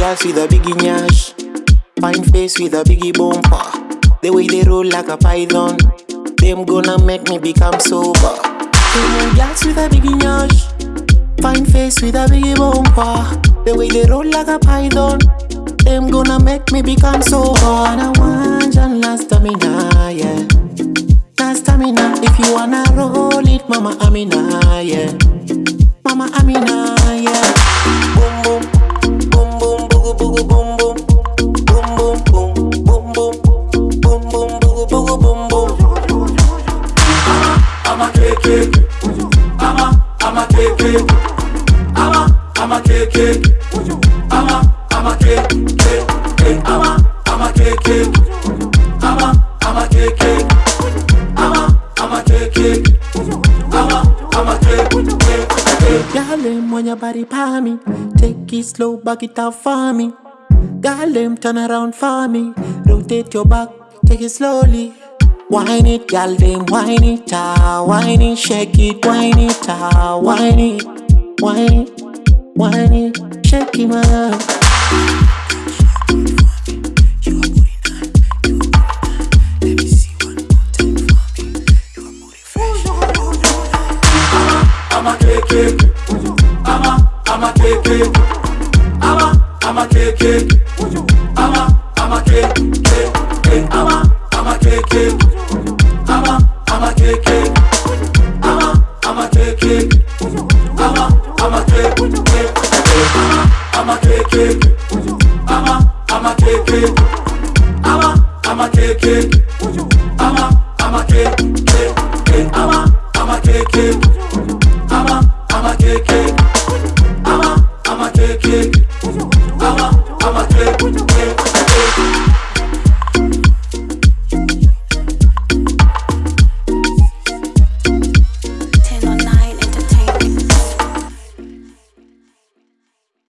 girls with a biggie nyash, fine face with a biggie bumper. The way they roll like a python, them gonna make me become sober. Kenyan girls with a biggie nyash, fine face with a biggie bumper. The way they roll like a python, them gonna make me become sober. I want and last stamina, yeah. Last stamina, if you wanna roll it, Mama Amina, yeah. Mama Amina, I'm ama KK. I'm a, ama a ama I'm a, I'm ama KK. Girl, when your body pa me, take it slow, back it up for me. Girl, turn around for me, rotate your back, take it slowly. Wine it, girl, them wine it, ah, wine it, shake it, wine it, ah, wine it, wine wine it, shake it, man. I'm a KK. I'm a, I'm a KK. I'm a, I'm a KK. I'm a KK. I'm a, I'm a KK. I'm a, I'm a KK. I'm a, I'm a KK. I'm a, I'm a